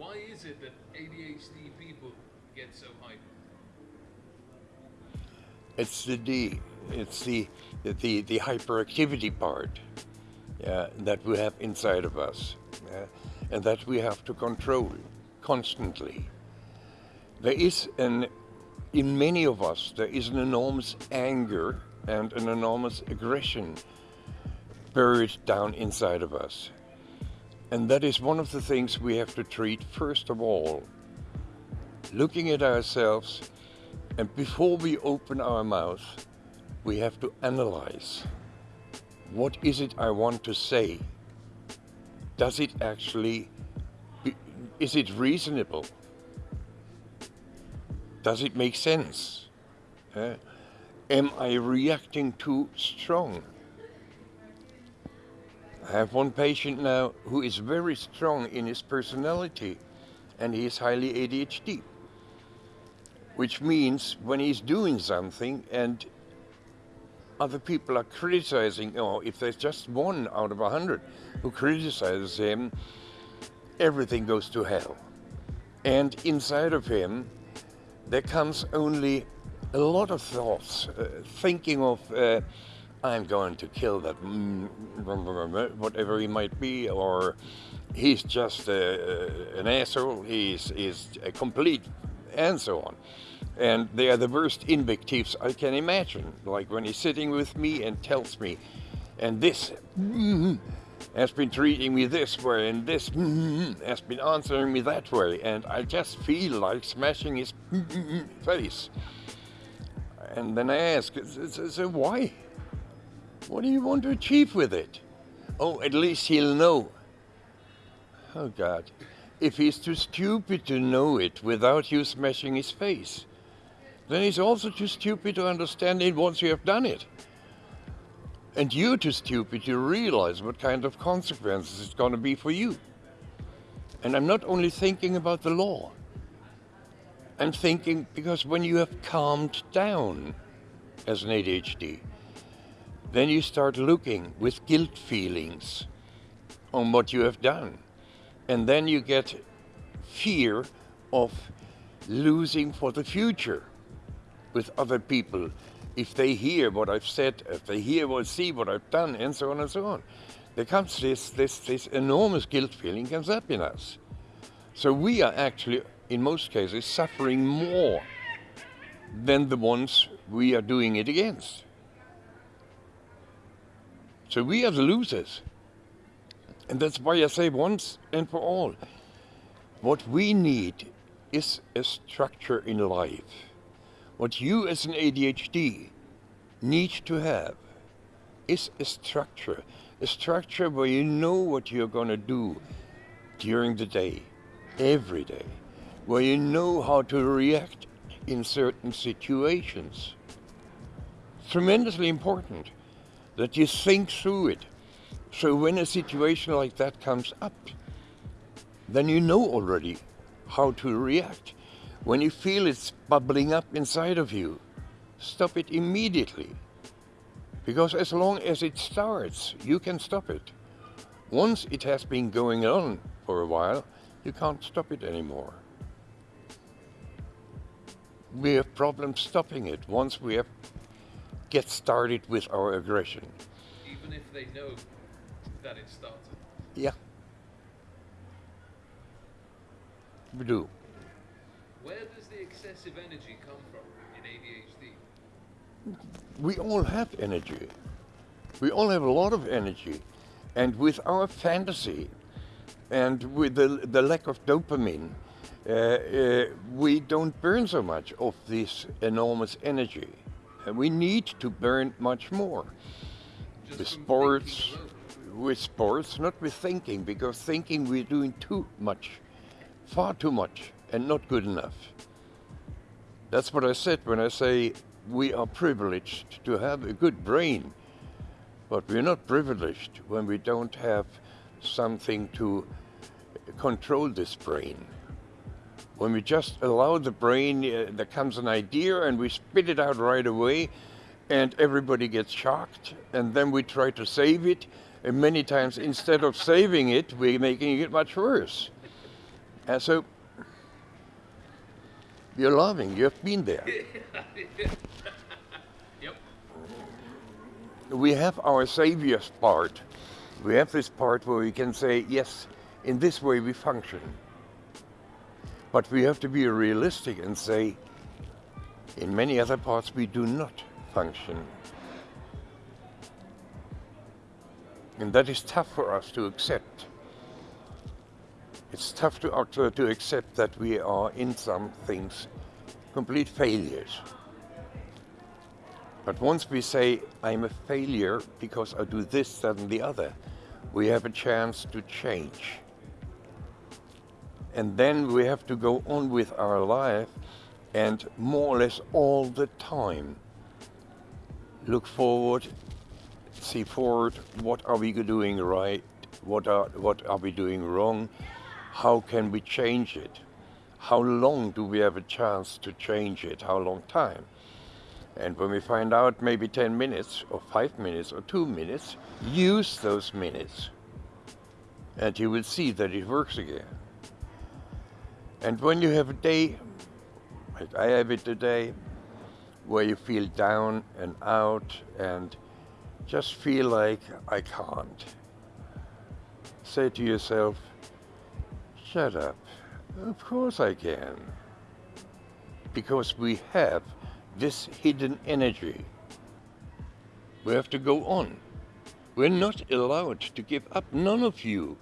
Why is it that ADHD people get so hyper? It's the D. It's the the the hyperactivity part yeah, that we have inside of us, yeah, and that we have to control constantly. There is an in many of us there is an enormous anger and an enormous aggression buried down inside of us. And that is one of the things we have to treat first of all. Looking at ourselves, and before we open our mouth, we have to analyze. What is it I want to say? Does it actually, is it reasonable? Does it make sense? Uh, am I reacting too strong? I have one patient now who is very strong in his personality and he is highly ADHD. Which means when he's doing something and other people are criticizing, or if there's just one out of a hundred who criticizes him, everything goes to hell. And inside of him, there comes only a lot of thoughts, uh, thinking of uh, I'm going to kill that, whatever he might be, or he's just a, an asshole, he's, he's a complete, and so on. And they are the worst invectives I can imagine, like when he's sitting with me and tells me, and this mm, has been treating me this way, and this mm, has been answering me that way, and I just feel like smashing his face. And then I ask, so why? What do you want to achieve with it? Oh, at least he'll know. Oh God, if he's too stupid to know it without you smashing his face, then he's also too stupid to understand it once you have done it. And you're too stupid to realize what kind of consequences it's going to be for you. And I'm not only thinking about the law. I'm thinking because when you have calmed down as an ADHD, then you start looking with guilt feelings on what you have done. And then you get fear of losing for the future with other people. If they hear what I've said, if they hear or see what I've done, and so on and so on. There comes this, this, this enormous guilt feeling comes up in us. So we are actually, in most cases, suffering more than the ones we are doing it against. So we are the losers. And that's why I say once and for all, what we need is a structure in life. What you as an ADHD need to have is a structure. A structure where you know what you're going to do during the day, every day. Where you know how to react in certain situations. Tremendously important that you think through it. So when a situation like that comes up, then you know already how to react. When you feel it's bubbling up inside of you, stop it immediately. Because as long as it starts, you can stop it. Once it has been going on for a while, you can't stop it anymore. We have problems stopping it once we have get started with our aggression. Even if they know that it started? Yeah. We do. Where does the excessive energy come from in ADHD? We all have energy. We all have a lot of energy. And with our fantasy and with the, the lack of dopamine, uh, uh, we don't burn so much of this enormous energy. And we need to burn much more. Just with sports, with sports, not with thinking, because thinking we're doing too much, far too much, and not good enough. That's what I said when I say we are privileged to have a good brain, but we're not privileged when we don't have something to control this brain. When we just allow the brain, uh, there comes an idea and we spit it out right away, and everybody gets shocked, and then we try to save it, and many times instead of saving it, we're making it much worse. And so you're loving, you've been there. Yep. we have our savior's part. We have this part where we can say, yes, in this way we function. But we have to be realistic and say, in many other parts we do not function. And that is tough for us to accept. It's tough to, uh, to accept that we are in some things complete failures. But once we say, I'm a failure because I do this, that, and the other, we have a chance to change. And then we have to go on with our life and more or less all the time look forward, see forward, what are we doing right, what are, what are we doing wrong, how can we change it, how long do we have a chance to change it, how long time. And when we find out maybe 10 minutes or 5 minutes or 2 minutes, use those minutes. And you will see that it works again. And when you have a day, I have it today, where you feel down and out and just feel like I can't, say to yourself, shut up. Of course I can. Because we have this hidden energy. We have to go on. We're not allowed to give up. None of you.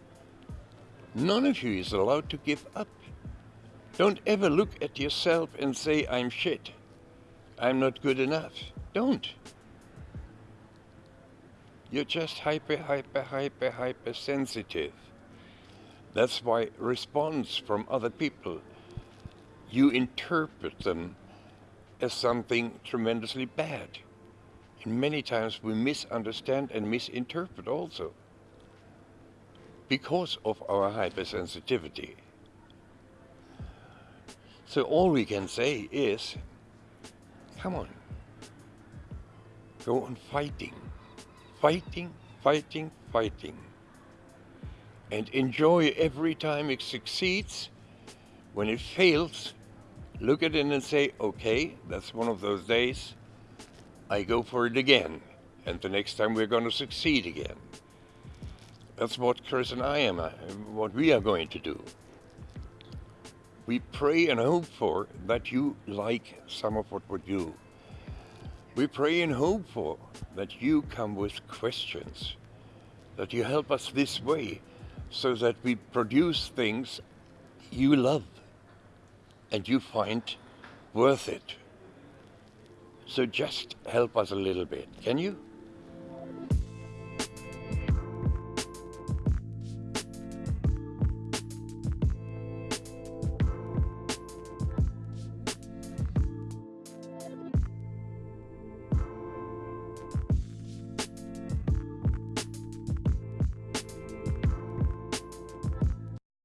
None of you is allowed to give up. Don't ever look at yourself and say, I'm shit. I'm not good enough. Don't. You're just hyper, hyper, hyper, hyper sensitive. That's why response from other people, you interpret them as something tremendously bad. And many times we misunderstand and misinterpret also because of our hypersensitivity. So all we can say is, come on, go on fighting, fighting, fighting, fighting. And enjoy every time it succeeds. When it fails, look at it and say, okay, that's one of those days. I go for it again. And the next time we're going to succeed again. That's what Chris and I am, uh, what we are going to do. We pray and hope for that you like some of what we do. We pray and hope for that you come with questions, that you help us this way so that we produce things you love and you find worth it. So just help us a little bit, can you?